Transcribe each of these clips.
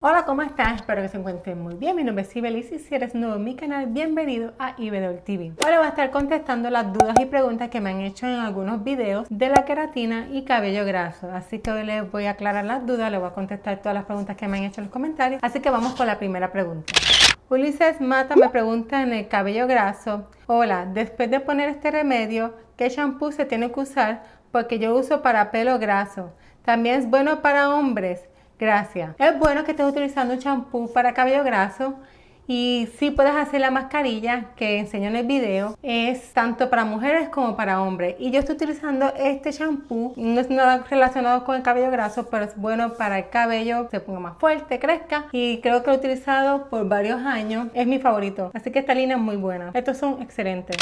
Hola, ¿cómo estás? Espero que se encuentren muy bien. Mi nombre es Sibelis y si eres nuevo en mi canal, bienvenido a Ibedol TV. Hoy voy a estar contestando las dudas y preguntas que me han hecho en algunos videos de la queratina y cabello graso. Así que hoy les voy a aclarar las dudas, les voy a contestar todas las preguntas que me han hecho en los comentarios. Así que vamos con la primera pregunta. Ulises Mata me pregunta en el cabello graso. Hola, después de poner este remedio, ¿qué shampoo se tiene que usar? Porque yo uso para pelo graso. También es bueno para hombres. Gracias. Es bueno que estés utilizando un champú para cabello graso y si puedes hacer la mascarilla que enseño en el video. Es tanto para mujeres como para hombres. Y yo estoy utilizando este champú. No es nada relacionado con el cabello graso, pero es bueno para el cabello se ponga más fuerte, crezca. Y creo que lo he utilizado por varios años. Es mi favorito. Así que esta línea es muy buena. Estos son excelentes.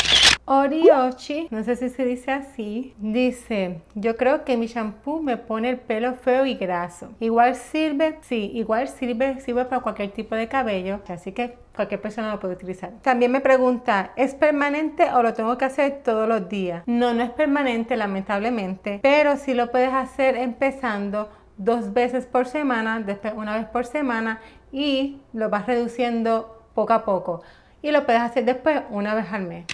Oriochi, no sé si se dice así, dice, yo creo que mi shampoo me pone el pelo feo y graso. Igual sirve, sí, igual sirve, sirve para cualquier tipo de cabello, así que cualquier persona lo puede utilizar. También me pregunta, ¿es permanente o lo tengo que hacer todos los días? No, no es permanente lamentablemente, pero sí lo puedes hacer empezando dos veces por semana, después una vez por semana y lo vas reduciendo poco a poco. Y lo puedes hacer después una vez al mes.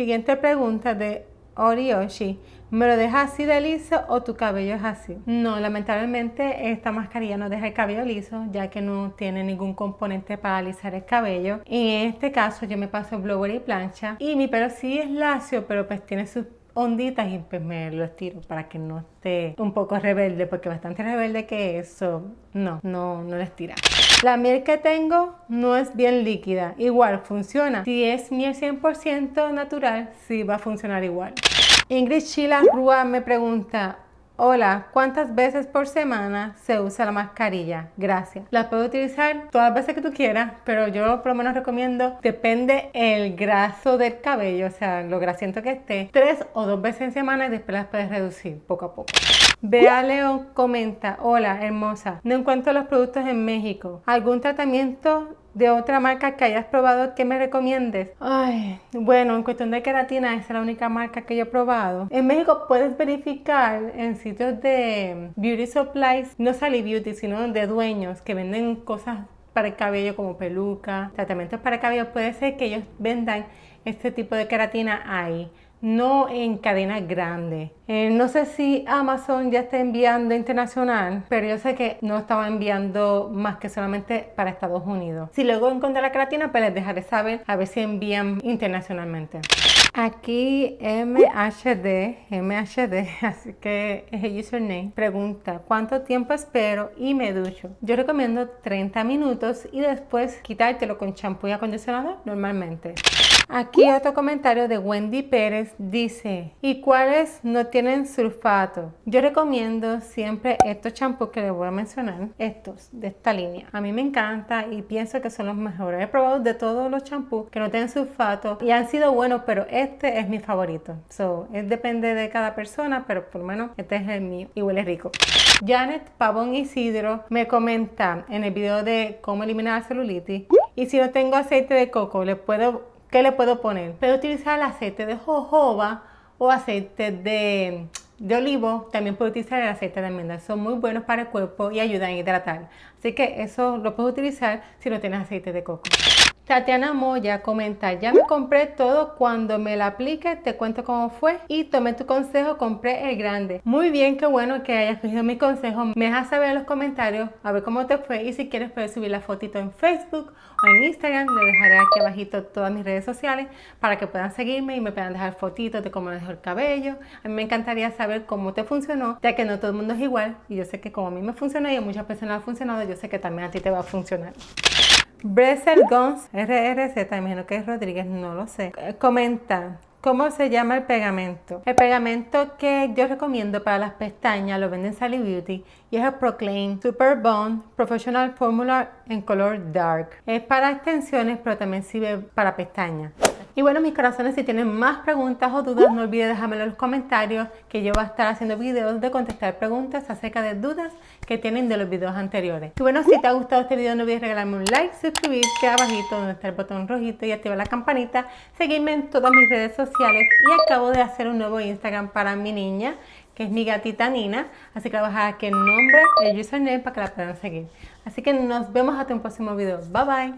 Siguiente pregunta de Orioshi. ¿Me lo dejas así de liso o tu cabello es así? No, lamentablemente esta mascarilla no deja el cabello liso ya que no tiene ningún componente para alisar el cabello. En este caso yo me paso blower y plancha y mi pelo sí es lacio pero pues tiene sus onditas y pues me lo estiro para que no esté un poco rebelde porque bastante rebelde que eso no, no, no lo estira. La miel que tengo no es bien líquida, igual funciona. Si es miel 100% natural, sí va a funcionar igual. Ingrid Chila Rúa me pregunta, Hola, ¿cuántas veces por semana se usa la mascarilla? Gracias. La puedes utilizar todas las veces que tú quieras, pero yo por lo menos recomiendo, depende el graso del cabello, o sea, lo grasiento que esté, tres o dos veces en semana y después las puedes reducir poco a poco. Bea León comenta, hola hermosa, no encuentro los productos en México. ¿Algún tratamiento de otra marca que hayas probado que me recomiendes? Ay, bueno, en cuestión de queratina, esa es la única marca que yo he probado. En México puedes verificar en sitios de beauty supplies, no Sally Beauty, sino de dueños que venden cosas para el cabello como peluca, tratamientos para el cabello. Puede ser que ellos vendan este tipo de queratina ahí no en cadenas grandes. Eh, no sé si Amazon ya está enviando internacional, pero yo sé que no estaba enviando más que solamente para Estados Unidos. Si luego encuentro la creatina, pues les dejaré saber a ver si envían internacionalmente. Aquí MHD, MHD, así que es el username, pregunta ¿cuánto tiempo espero y me ducho? Yo recomiendo 30 minutos y después quitártelo con champú y acondicionador normalmente. Aquí otro comentario de Wendy Pérez dice, ¿y cuáles no tienen sulfato? Yo recomiendo siempre estos champús que les voy a mencionar, estos de esta línea. A mí me encanta y pienso que son los mejores. He probado de todos los champús que no tienen sulfato y han sido buenos, pero este es mi favorito. So, es depende de cada persona, pero por lo menos este es el mío y huele rico. Janet Pavón Isidro me comenta en el video de cómo eliminar la celulitis y si no tengo aceite de coco, le puedo ¿Qué le puedo poner? Puedo utilizar el aceite de jojoba o aceite de, de olivo. También puedo utilizar el aceite de almendra. Son muy buenos para el cuerpo y ayudan a hidratar. Así que eso lo puedo utilizar si no tienes aceite de coco. Tatiana Moya comenta, ya me compré todo, cuando me la aplique te cuento cómo fue y tomé tu consejo, compré el grande. Muy bien, qué bueno que hayas cogido mi consejo. Me dejas saber en los comentarios a ver cómo te fue y si quieres puedes subir la fotito en Facebook o en Instagram. Le dejaré aquí abajito todas mis redes sociales para que puedan seguirme y me puedan dejar fotitos de cómo les dejó el cabello. A mí me encantaría saber cómo te funcionó, ya que no todo el mundo es igual y yo sé que como a mí me funcionó y a muchas personas ha funcionado, yo sé que también a ti te va a funcionar. Bresel Gons, RRZ, imagino que es Rodríguez, no lo sé, comenta, ¿Cómo se llama el pegamento? El pegamento que yo recomiendo para las pestañas lo venden Sally Beauty y es el Proclaim Super Bond Professional Formula en color dark. Es para extensiones pero también sirve para pestañas. Y bueno, mis corazones, si tienen más preguntas o dudas, no olviden dejármelo en los comentarios, que yo voy a estar haciendo videos de contestar preguntas acerca de dudas que tienen de los videos anteriores. Y bueno, si te ha gustado este video, no olvides regalarme un like, suscribirte abajito donde está el botón rojito y activar la campanita, seguirme en todas mis redes sociales y acabo de hacer un nuevo Instagram para mi niña que es mi gatita Nina. Así que le voy a dejar aquí el nombre, el username para que la puedan seguir. Así que nos vemos hasta un próximo video. Bye bye.